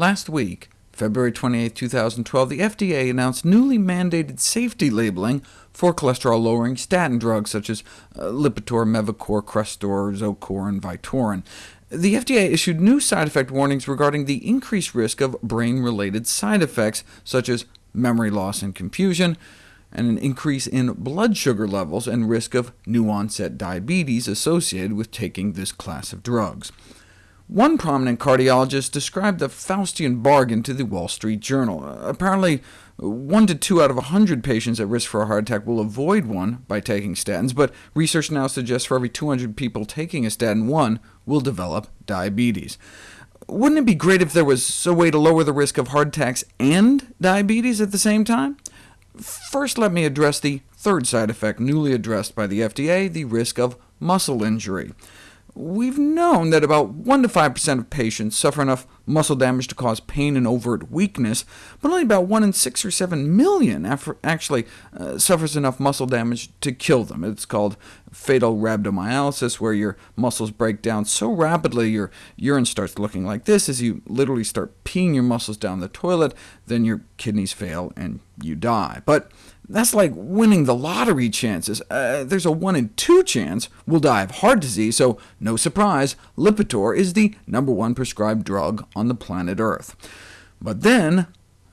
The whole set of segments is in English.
Last week, February 28, 2012, the FDA announced newly mandated safety labeling for cholesterol-lowering statin drugs such as uh, Lipitor, Mevacor, Crestor, Zocor, and Vytorin. The FDA issued new side effect warnings regarding the increased risk of brain-related side effects, such as memory loss and confusion, and an increase in blood sugar levels and risk of new-onset diabetes associated with taking this class of drugs. One prominent cardiologist described the Faustian bargain to the Wall Street Journal. Apparently, 1 to 2 out of 100 patients at risk for a heart attack will avoid one by taking statins, but research now suggests for every 200 people taking a statin, one will develop diabetes. Wouldn't it be great if there was a way to lower the risk of heart attacks and diabetes at the same time? First, let me address the third side effect newly addressed by the FDA, the risk of muscle injury. We've known that about 1 to 5% of patients suffer enough muscle damage to cause pain and overt weakness, but only about 1 in 6 or 7 million actually uh, suffers enough muscle damage to kill them. It's called fatal rhabdomyolysis, where your muscles break down so rapidly your urine starts looking like this as you literally start peeing your muscles down the toilet, then your kidneys fail and you die. But that's like winning the lottery chances. Uh, there's a 1 in 2 chance we'll die of heart disease, so no surprise, Lipitor is the number one prescribed drug on the planet Earth. But then,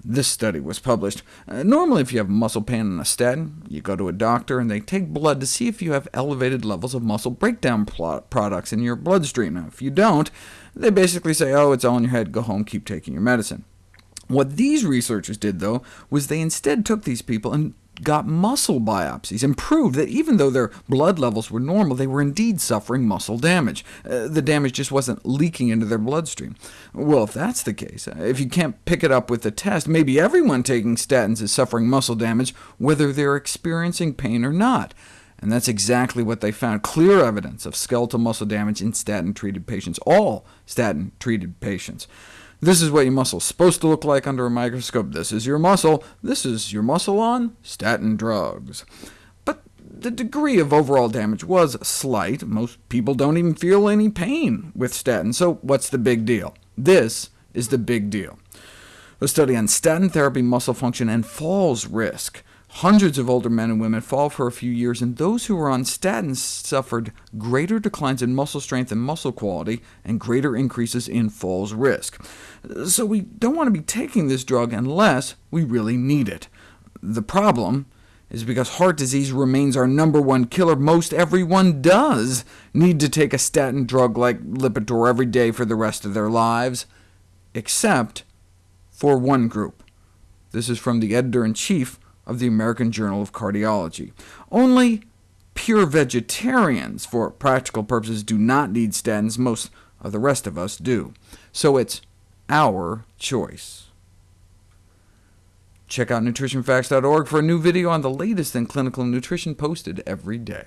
this study was published. Uh, normally, if you have muscle pain and a statin, you go to a doctor, and they take blood to see if you have elevated levels of muscle breakdown products in your bloodstream. Now, if you don't, they basically say, oh, it's all in your head, go home, keep taking your medicine. What these researchers did, though, was they instead took these people and got muscle biopsies and proved that even though their blood levels were normal, they were indeed suffering muscle damage. Uh, the damage just wasn't leaking into their bloodstream. Well, if that's the case, uh, if you can't pick it up with the test, maybe everyone taking statins is suffering muscle damage, whether they're experiencing pain or not. And that's exactly what they found, clear evidence of skeletal muscle damage in statin-treated patients, all statin-treated patients. This is what your muscle is supposed to look like under a microscope. This is your muscle. This is your muscle on statin drugs. But the degree of overall damage was slight. Most people don't even feel any pain with statins, so what's the big deal? This is the big deal. A study on statin therapy, muscle function, and falls risk. Hundreds of older men and women fall for a few years, and those who were on statins suffered greater declines in muscle strength and muscle quality, and greater increases in falls risk. So we don't want to be taking this drug unless we really need it. The problem is because heart disease remains our number one killer, most everyone does need to take a statin drug like Lipitor every day for the rest of their lives, except for one group. This is from the editor-in-chief of the American Journal of Cardiology. Only pure vegetarians, for practical purposes, do not need statins. Most of the rest of us do. So it's our choice. Check out nutritionfacts.org for a new video on the latest in clinical nutrition posted every day.